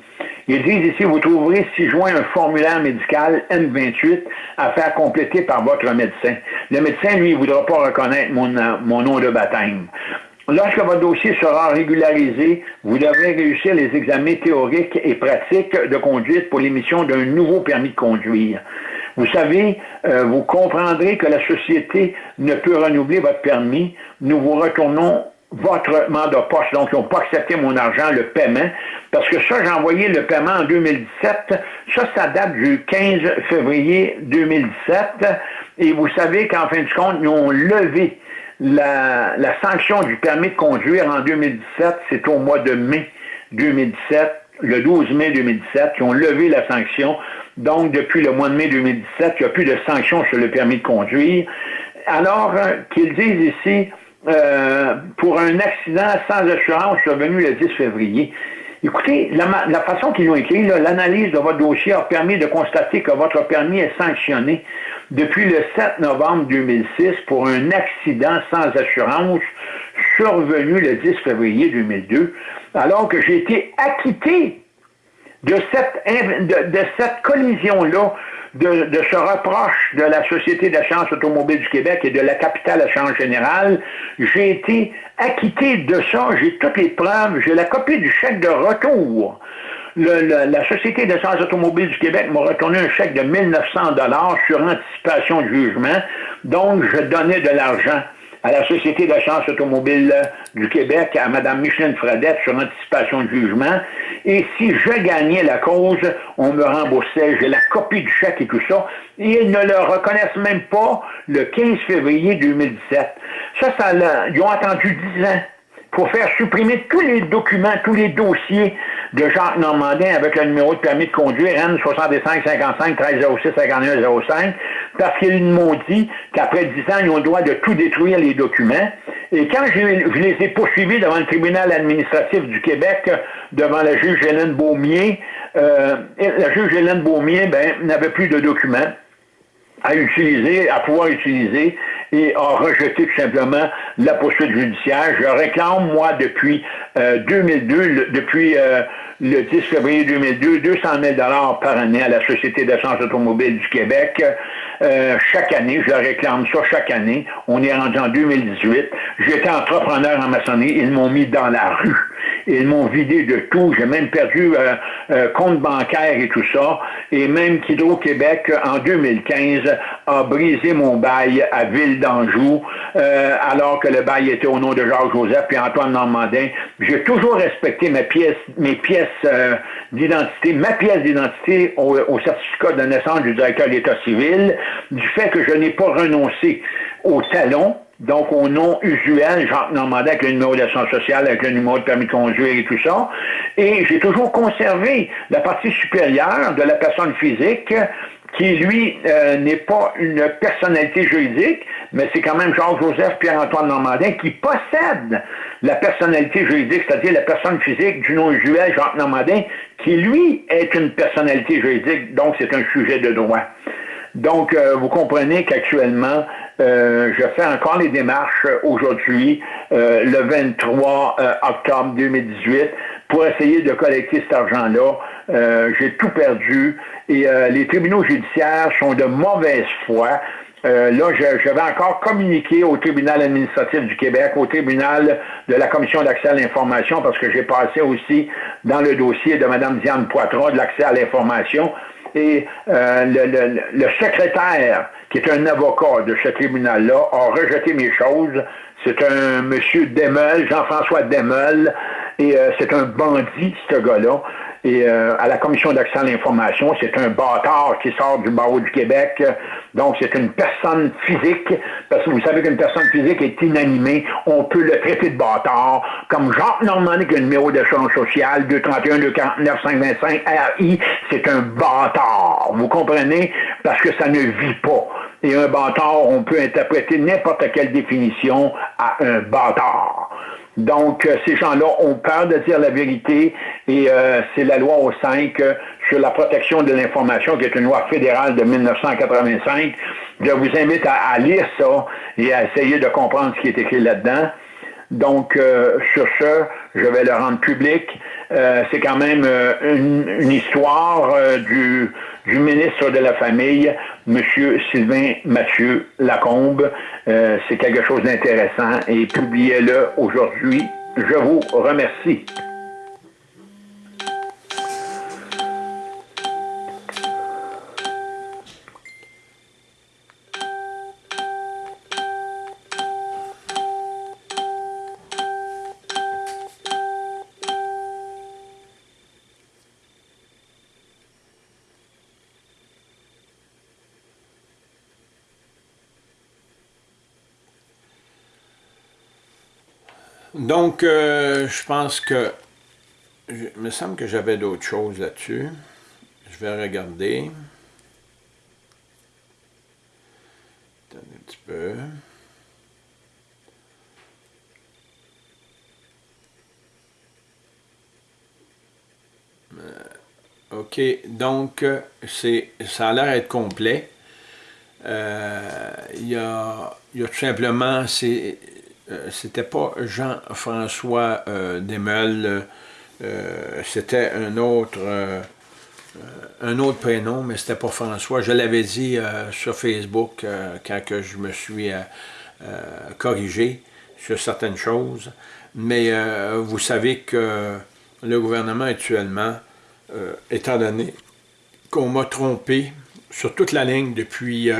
Ils disent ici, vous trouverez si joint un formulaire médical N28 à faire compléter par votre médecin. Le médecin, lui, ne voudra pas reconnaître mon, nom de baptême. Lorsque votre dossier sera régularisé, vous devrez réussir les examens théoriques et pratiques de conduite pour l'émission d'un nouveau permis de conduire. Vous savez, euh, vous comprendrez que la société ne peut renouveler votre permis. Nous vous retournons votre mandat poste. Donc, ils n'ont pas accepté mon argent, le paiement, parce que ça, j'ai envoyé le paiement en 2017. Ça, ça date du 15 février 2017. Et vous savez qu'en fin de compte, ils ont levé la, sanction du permis de conduire en 2017, c'est au mois de mai 2017, le 12 mai 2017, qui ont levé la sanction. Donc, depuis le mois de mai 2017, il n'y a plus de sanction sur le permis de conduire. Alors euh, qu'ils disent ici, euh, pour un accident sans assurance survenu le 10 février. Écoutez, la, façon qu'ils ont écrit, l'analyse de votre dossier a permis de constater que votre permis est sanctionné depuis le 7 novembre 2006 pour un accident sans assurance survenu le 10 février 2002, alors que j'ai été acquitté de, cette collision-là, de, de, ce reproche de la Société d'assurance automobile du Québec et de la capitale assurance générale, j'ai été acquitté de ça, j'ai toutes les preuves, j'ai la copie du chèque de retour la Société d'essence automobile du Québec m'a retourné un chèque de 1900 dollars sur anticipation de jugement. Donc, je donnais de l'argent à la Société d'assurance automobile du Québec, à Mme Micheline Fradette sur anticipation de jugement. Et si je gagnais la cause, on me remboursait. J'ai la copie du chèque et tout ça. Et ils ne le reconnaissent même pas le 15 février 2017. Ça, ça ils ont attendu 10 ans pour faire supprimer tous les documents, tous les dossiers de Jacques Normandin avec le numéro de permis de conduire N6555 1306 5105 parce qu'ils m'ont dit qu'après 10 ans, ils ont le droit de tout détruire les documents. Et quand je, les ai poursuivis devant le tribunal administratif du Québec, devant la juge Hélène Beaumier, euh, la juge Hélène Beaumier ben, n'avait plus de documents à utiliser, à pouvoir utiliser et a rejeté tout simplement la poursuite judiciaire. Je réclame, moi, depuis 2002, euh, depuis euh, le 10 février 2002, 200 000 par année à la Société d'assurance automobile du Québec. Euh, chaque année, je réclame ça chaque année. On est rendu en 2018. J'étais entrepreneur en maçonnerie. Ils m'ont mis dans la rue. Ils m'ont vidé de tout. J'ai même perdu euh, euh, compte bancaire et tout ça. Et même qu'Hydro-Québec, en 2015, a brisé mon bail à Ville d'Anjou, alors que le bail était au nom de Jacques-Joseph et Antoine Normandin. J'ai toujours respecté mes pièces, mes pièces d'identité, ma pièce d'identité au, au certificat de naissance du directeur de l'État civil du fait que je n'ai pas renoncé au talon donc au nom usuel, Jacques Normandin avec le numéro d'assurance sociale, avec le numéro de permis de conduire et tout ça. Et j'ai toujours conservé la partie supérieure de la personne physique qui, lui, euh, n'est pas une personnalité juridique, mais c'est quand même Jean-Joseph Pierre-Antoine Normandin qui possède la personnalité juridique, c'est-à-dire la personne physique du nom usuel Jacques Normandin, qui, lui, est une personnalité juridique, donc c'est un sujet de droit. Donc, euh, vous comprenez qu'actuellement, euh, je fais encore les démarches aujourd'hui, euh, le 23 octobre 2018, pour essayer de collecter cet argent-là. J'ai tout perdu et les tribunaux judiciaires sont de mauvaise foi. là, je, vais encore communiquer au tribunal administratif du Québec, au tribunal de la commission d'accès à l'information, parce que j'ai passé aussi dans le dossier de Mme Diane Poitras de l'accès à l'information et euh, le, secrétaire, qui est un avocat de ce tribunal-là, a rejeté mes choses. C'est un monsieur Demel, Jean-François Demel, et euh, c'est un bandit, ce gars-là. Et euh, à la commission d'accès à l'information, c'est un bâtard qui sort du barreau du Québec. Donc, c'est une personne physique, parce que vous savez qu'une personne physique est inanimée. On peut le traiter de bâtard. Comme Jacques Normandie, qui a le numéro d'échange social, 231 249 525 RI, c'est un bâtard. Vous comprenez? Parce que ça ne vit pas. Et un bâtard, on peut interpréter n'importe quelle définition à un bâtard. Donc, euh, ces gens-là ont peur de dire la vérité et euh, c'est la loi au 5 euh, sur la protection de l'information, qui est une loi fédérale de 1985. Je vous invite à, lire ça et à essayer de comprendre ce qui est écrit là-dedans. Donc, sur ce, je vais le rendre public. c'est quand même une, histoire du, du ministre de la Famille, M. Sylvain Mathieu Lacombe. Euh, c'est quelque chose d'intéressant et publiez-le aujourd'hui. Je vous remercie. Donc, euh, je pense que... Il me semble que j'avais d'autres choses là-dessus. Je vais regarder. Attendez un petit peu. Euh, OK, donc ça a l'air d'être complet. Euh, il y, a, y a tout simplement, c'est euh, c'était pas Jean-François euh, Desmeules, euh, c'était un autre un autre prénom, mais c'était pas François. Je l'avais dit sur Facebook quand que je me suis corrigé sur certaines choses. Mais vous savez que le gouvernement actuellement, étant donné qu'on m'a trompé sur toute la ligne depuis,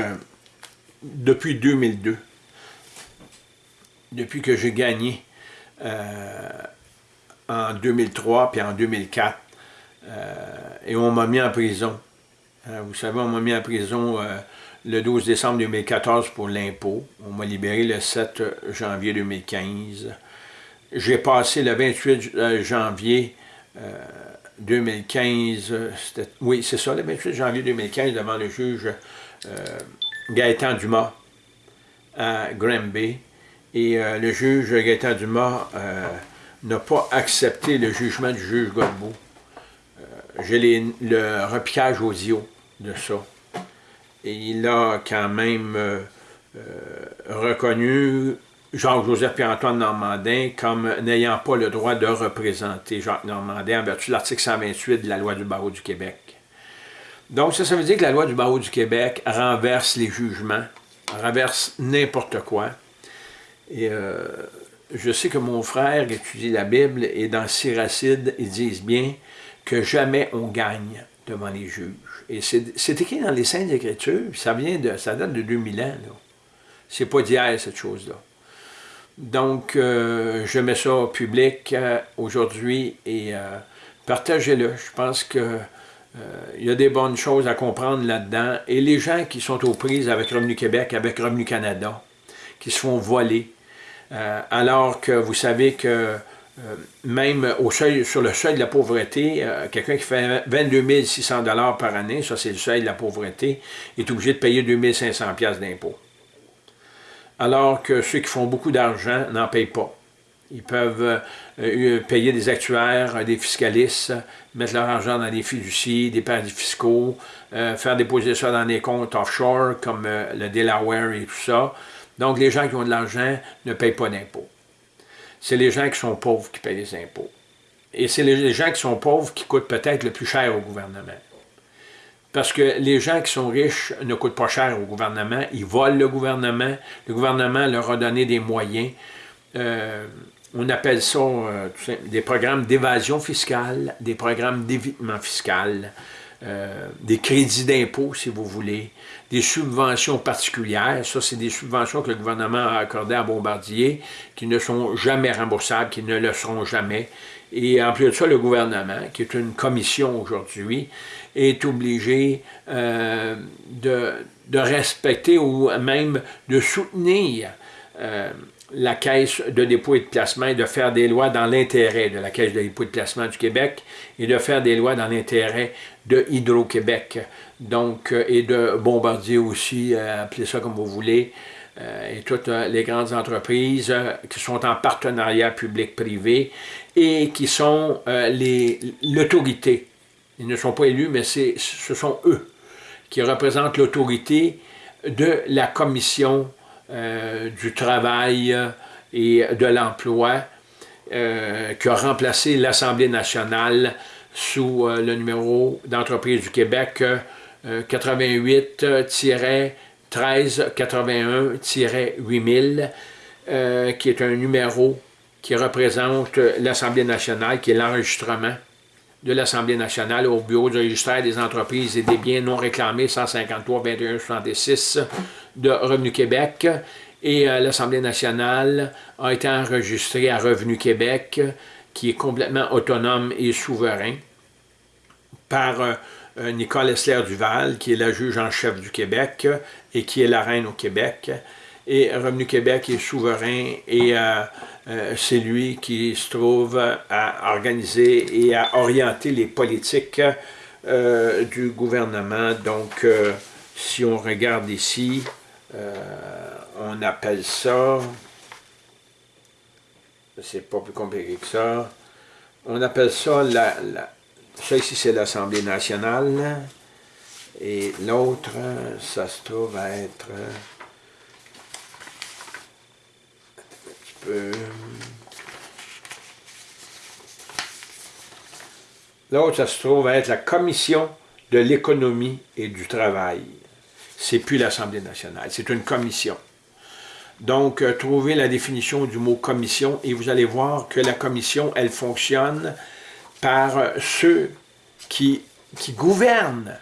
depuis 2002, depuis que j'ai gagné euh, en 2003 puis en 2004. Euh, et on m'a mis en prison. Euh, vous savez, on m'a mis en prison le 12 décembre 2014 pour l'impôt. On m'a libéré le 7 janvier 2015. J'ai passé le 28 janvier 2015, oui, c'est ça, le 28 janvier 2015, devant le juge Gaëtan Dumas à Granby. Et euh, le juge Gaëtan Dumas euh, n'a pas accepté le jugement du juge Godbout. Euh, j'ai le repiquage audio de ça. Et il a quand même reconnu Jacques-Joseph Pierre-Antoine Normandin comme n'ayant pas le droit de représenter Jacques Normandin en vertu de l'article 128 de la loi du barreau du Québec. Donc ça, ça veut dire que la loi du barreau du Québec renverse les jugements, renverse n'importe quoi. Et euh, je sais que mon frère étudie la Bible et dans Siracide, ils disent bien que jamais on gagne devant les juges. Et c'est écrit dans les Saintes Écritures, ça vient de, ça date de 2000 ans. C'est pas d'hier, cette chose-là. Donc, euh, je mets ça au public euh, aujourd'hui et partagez-le. Je pense que il y a des bonnes choses à comprendre là-dedans. Et les gens qui sont aux prises avec Revenu Québec, avec Revenu Canada, qui se font voler, alors que vous savez que même au seuil, sur le seuil de la pauvreté, quelqu'un qui fait 22 600 par année, ça c'est le seuil de la pauvreté, est obligé de payer 2 500 d'impôts. Alors que ceux qui font beaucoup d'argent n'en payent pas. Ils peuvent euh, payer des actuaires, des fiscalistes, mettre leur argent dans des fiducies, des paradis fiscaux, euh, faire déposer ça dans des comptes offshore comme euh, le Delaware et tout ça. Donc, les gens qui ont de l'argent ne payent pas d'impôts. C'est les gens qui sont pauvres qui payent les impôts. Et c'est les gens qui sont pauvres qui coûtent peut-être le plus cher au gouvernement. Parce que les gens qui sont riches ne coûtent pas cher au gouvernement, ils volent le gouvernement, le gouvernement leur a donné des moyens on appelle ça euh, des programmes d'évasion fiscale, des programmes d'évitement fiscal, euh, des crédits d'impôt, si vous voulez, des subventions particulières. Ça, c'est des subventions que le gouvernement a accordées à Bombardier, qui ne sont jamais remboursables, qui ne le seront jamais. Et en plus de ça, le gouvernement, qui est une commission aujourd'hui, est obligé euh, de, de, respecter ou même de soutenir la Caisse de dépôt et de placement et de faire des lois dans l'intérêt de la Caisse de dépôt et de placement du Québec et de faire des lois dans l'intérêt de Hydro-Québec, donc, euh, et de Bombardier aussi, euh, appelez ça comme vous voulez, euh, et toutes les grandes entreprises qui sont en partenariat public-privé et qui sont l'autorité. Ils ne sont pas élus, mais ce sont eux qui représentent l'autorité de la commission euh, du travail et de l'emploi euh, qui a remplacé l'Assemblée nationale sous euh, le numéro d'entreprise du Québec 88-1381-8000, qui est un numéro qui représente l'Assemblée nationale, qui est l'enregistrement de l'Assemblée nationale au Bureau du registre des entreprises et des biens non réclamés 153 21 66 de Revenu Québec et euh, l'Assemblée nationale a été enregistrée à Revenu Québec qui est complètement autonome et souverain par euh, Nicole Essler-Duval qui est la juge en chef du Québec et qui est la reine au Québec et Revenu Québec est souverain et euh, c'est lui qui se trouve à organiser et à orienter les politiques du gouvernement. Donc, si on regarde ici, on appelle ça, c'est pas plus compliqué que ça, on appelle ça, la, ça ici c'est l'Assemblée nationale, et l'autre, ça se trouve à être... Euh, l'autre, ça se trouve à être la Commission de l'économie et du travail. C'est plus l'Assemblée nationale, c'est une commission. Donc, euh, trouvez la définition du mot commission et vous allez voir que la commission, elle fonctionne par euh, ceux qui, qui gouvernent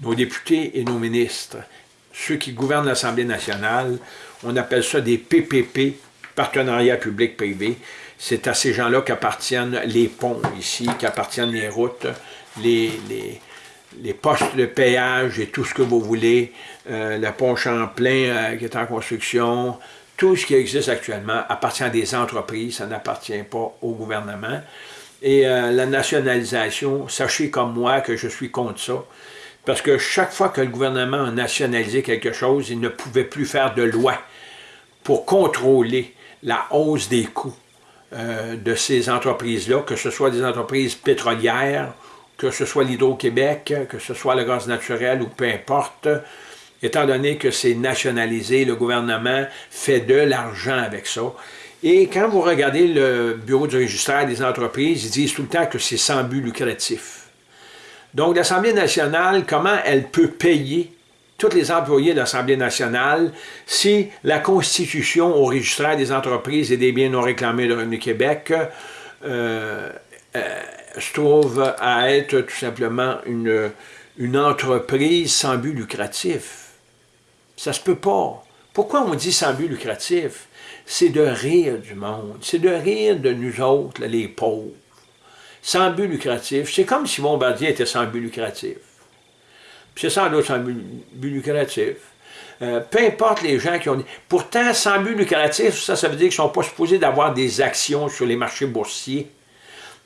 nos députés et nos ministres. Ceux qui gouvernent l'Assemblée nationale, on appelle ça des PPP, partenariat public-privé, c'est à ces gens-là qu'appartiennent les ponts ici, qu'appartiennent les routes, les, les, postes de péage et tout ce que vous voulez, euh, le pont Champlain euh, qui est en construction, tout ce qui existe actuellement appartient à des entreprises, ça n'appartient pas au gouvernement. Et euh, la nationalisation, sachez comme moi que je suis contre ça, parce que chaque fois que le gouvernement a nationalisé quelque chose, il ne pouvait plus faire de loi pour contrôler la hausse des coûts de ces entreprises-là, que ce soit des entreprises pétrolières, que ce soit l'Hydro-Québec, que ce soit le gaz naturel ou peu importe, étant donné que c'est nationalisé, le gouvernement fait de l'argent avec ça. Et quand vous regardez le bureau du registraire des entreprises, ils disent tout le temps que c'est sans but lucratif. Donc l'Assemblée nationale, comment elle peut payer tous les employés de l'Assemblée nationale si la Constitution au registraire des entreprises et des biens non réclamés de Revenu Québec euh, euh, se trouve à être tout simplement une, une entreprise sans but lucratif? Ça se peut pas. Pourquoi on dit sans but lucratif? C'est de rire du monde, c'est de rire de nous autres, les pauvres. Sans but lucratif, c'est comme si Bombardier était sans but lucratif. C'est sans doute un but lucratif. euh, peu importe les gens qui ont... Pourtant, sans but lucratif, ça, ça veut dire qu'ils ne sont pas supposés d'avoir des actions sur les marchés boursiers.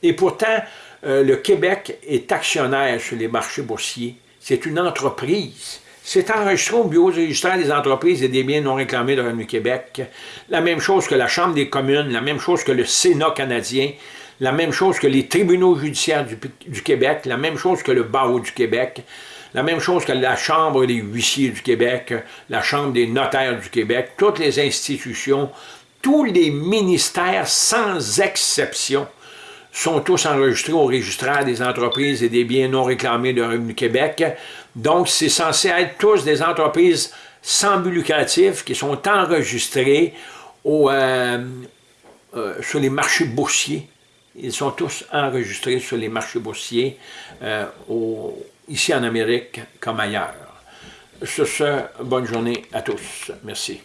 Et pourtant, euh, le Québec est actionnaire sur les marchés boursiers. C'est une entreprise. C'est enregistré au Bureau registraire des entreprises et des biens non réclamés de Revenu Québec. La même chose que la Chambre des communes, la même chose que le Sénat canadien, la même chose que les tribunaux judiciaires du, Québec, la même chose que le barreau du Québec, la même chose que la Chambre des huissiers du Québec, la Chambre des notaires du Québec, toutes les institutions, tous les ministères sans exception sont tous enregistrés au registraire des entreprises et des biens non réclamés de Revenu Québec. Donc, c'est censé être tous des entreprises sans but lucratif qui sont enregistrées euh, euh, sur les marchés boursiers. Ils sont tous enregistrés sur les marchés boursiers, euh, ici en Amérique comme ailleurs. Sur ce, bonne journée à tous. Merci.